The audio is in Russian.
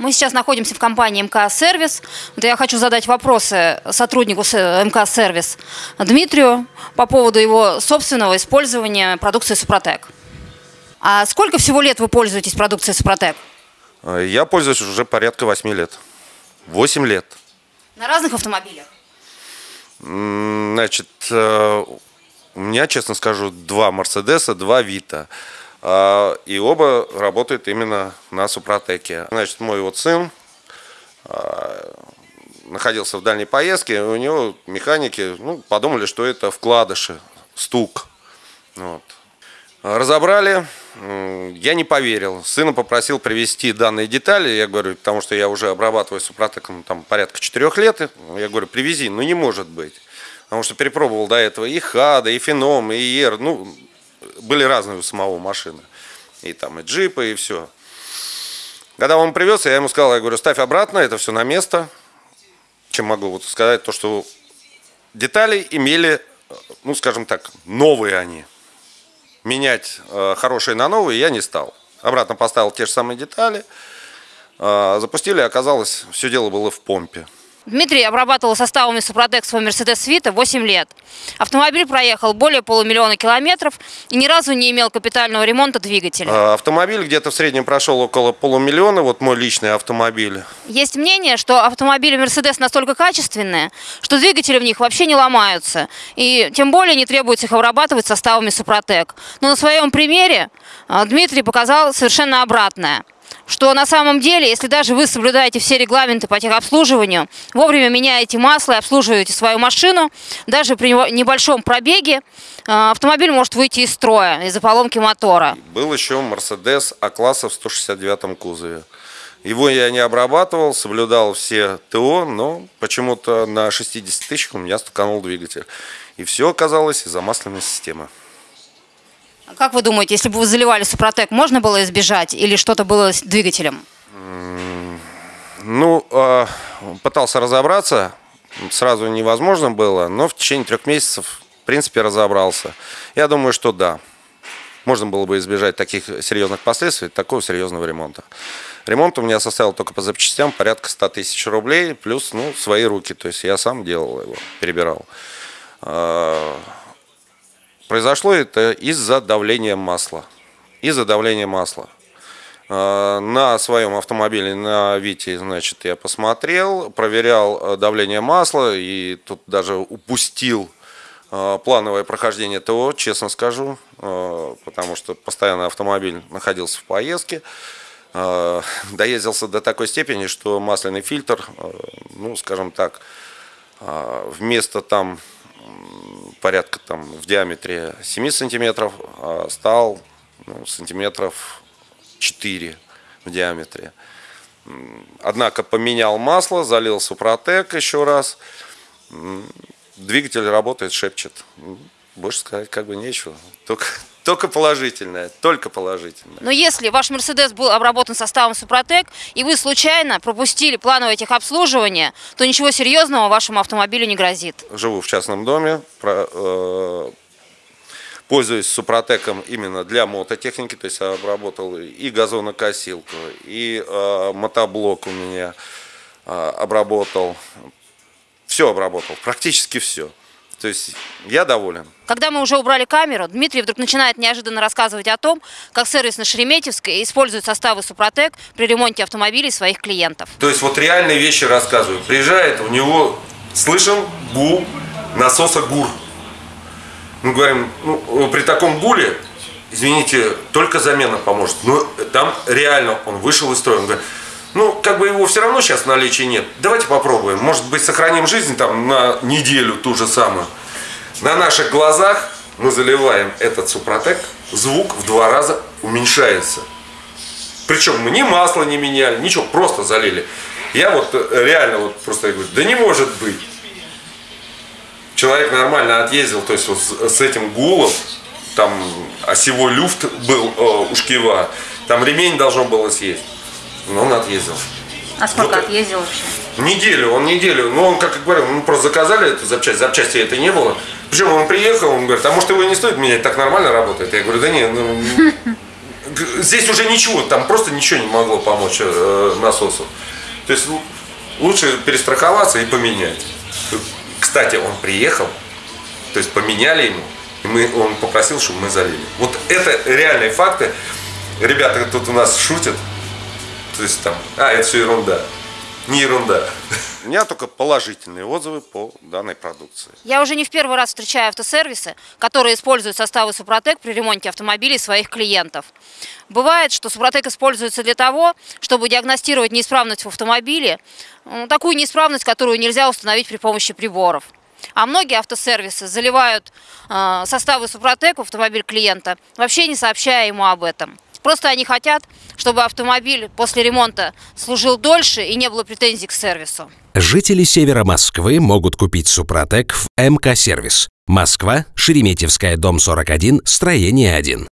Мы сейчас находимся в компании МК Сервис. Вот я хочу задать вопросы сотруднику с- МК Сервис Дмитрию по поводу его собственного использования продукции Супротек. А сколько всего лет вы пользуетесь продукцией Супротек? Э, Я пользуюсь уже порядка 8 лет. 8 лет. На разных автомобилях? Значит, э, у меня, честно скажу, два Мерседеса, два Вита. А, И оба работают именно на Супротеке. Значит, мой вот сын а, находился в дальней поездке, у него механики ну, подумали, что это вкладыши, стук. Вот. Разобрали, я не поверил. Сына попросил привезти данные детали. Я говорю, потому что я уже обрабатываю супротеком там порядка четырех лет. Я говорю, привези. Ну не может быть. Потому что перепробовал до этого и Хада, и Феном, и Ер. Ну, были разные у самого машины. И там и джипы, и все. Когда он привез, я ему сказал, я говорю, ставь обратно, это все на место. Чем могу вот сказать, то, что детали имели, ну, скажем так, новые они менять э, хорошие на новые я не стал. Обратно поставил те же самые детали. Э, запустили, оказалось, все дело было в помпе. Дмитрий обрабатывал составами Супротек свой Мерседес Вита 8 лет. Автомобиль проехал более полумиллиона километров и ни разу не имел капитального ремонта двигателя. Э, автомобиль где-то в среднем прошел около полумиллиона, вот мой личный автомобиль. Есть мнение, что автомобили Мерседес настолько качественные, что двигатели в них вообще не ломаются. И тем более не требуется их обрабатывать составами Супротек. Но на своем примере а, Дмитрий показал совершенно обратное. Что на самом деле, если даже вы соблюдаете все регламенты по техобслуживанию, вовремя меняете масло и обслуживаете свою машину, даже при небольшом пробеге а, автомобиль может выйти из строя из-за поломки мотора. Был еще Мерседес А-класса в 169 кузове. Его я не обрабатывал, соблюдал все ТО, но почему-то на 60 тысячах у меня стуканул двигатель. И все оказалось из-за масляной системы. А Как вы думаете, если бы вы заливали Супротек, можно было избежать или что-то было с двигателем? Ну, э, пытался разобраться, сразу невозможно было, но в течение трех месяцев, в принципе, разобрался. Я думаю, что да, можно было бы избежать таких серьезных последствий, такого серьезного ремонта. Ремонт у меня составил только по запчастям порядка 100 тысяч рублей, плюс, ну, свои руки, то есть я сам делал его, перебирал. Произошло это из-за давления масла. Из-за давления масла. Э, На своем автомобиле, на Вите, значит, я посмотрел, проверял э, давление масла и тут даже упустил э, плановое прохождение ТО, честно скажу, потому что постоянно автомобиль находился в поездке. Доездился до такой степени, что масляный фильтр, ну, скажем так, вместо там порядка там в диаметре 7 сантиметров а стал ну, сантиметров 4 в диаметре. Однако поменял масло, залил Супротек еще раз. Двигатель работает, шепчет. Больше сказать как бы нечего. Только, только положительное, только положительное. Но если ваш Мерседес был обработан составом Супротек, и вы случайно пропустили плановое техобслуживание, то ничего серьезного вашему автомобилю не грозит. живу в частном доме, про- э, пользуюсь Супротеком именно для мототехники, то есть я обработал и газонокосилку, и э, мотоблок у меня э, обработал, все обработал, практически все. То есть я доволен. Когда мы уже убрали камеру, Дмитрий вдруг начинает неожиданно рассказывать о том, как сервис на Шереметьевской использует составы Супротек при ремонте автомобилей своих клиентов. То есть вот реальные вещи рассказываю. Приезжает, у него слышен гул насоса ГУР. Мы говорим, ну, при таком гуле, извините, только замена поможет. Но там реально он вышел из строя. Он говорит, ну, как бы его все равно сейчас в наличии нет. Давайте попробуем. Может быть, сохраним жизнь там на неделю ту же самую. На наших глазах мы заливаем этот супротек, звук в два раза уменьшается. Причем мы ни масло не меняли, ничего, просто залили. Я вот э, реально вот просто говорю, да не может быть. Человек нормально отъездил, то есть вот с, этим гулом, там осевой люфт был э, у шкива, там ремень должен было съесть. Но он отъездил. А сколько Вот. отъездил вообще? Неделю, он неделю. Ну, он, как я говорю, мы просто заказали эту запчасть, запчасти это не было. Причем он приехал, он говорит, а может его и не стоит менять, так нормально работает? Я говорю, да не, ну, здесь уже ничего, там просто ничего не могло помочь э, насосу. То есть лучше перестраховаться и поменять. Кстати, он приехал, то есть поменяли ему, и мы, он попросил, чтобы мы залили. Вот это реальные факты. Ребята тут у нас шутят. То есть там, а, это все ерунда. Не ерунда. У меня только положительные отзывы по данной продукции. Я уже не в первый раз встречаю автосервисы, которые используют составы Супротек при ремонте автомобилей своих клиентов. Бывает, что Супротек используется для того, чтобы диагностировать неисправность в автомобиле, м, такую неисправность, которую нельзя установить при помощи приборов. А многие автосервисы заливают э, составы Супротек в автомобиль клиента, вообще не сообщая ему об этом. Просто они хотят, чтобы автомобиль после ремонта служил дольше и не было претензий к сервису. Жители севера Москвы могут купить Супротек в МК-сервис. Москва, Шереметьевская, дом 41, строение 1.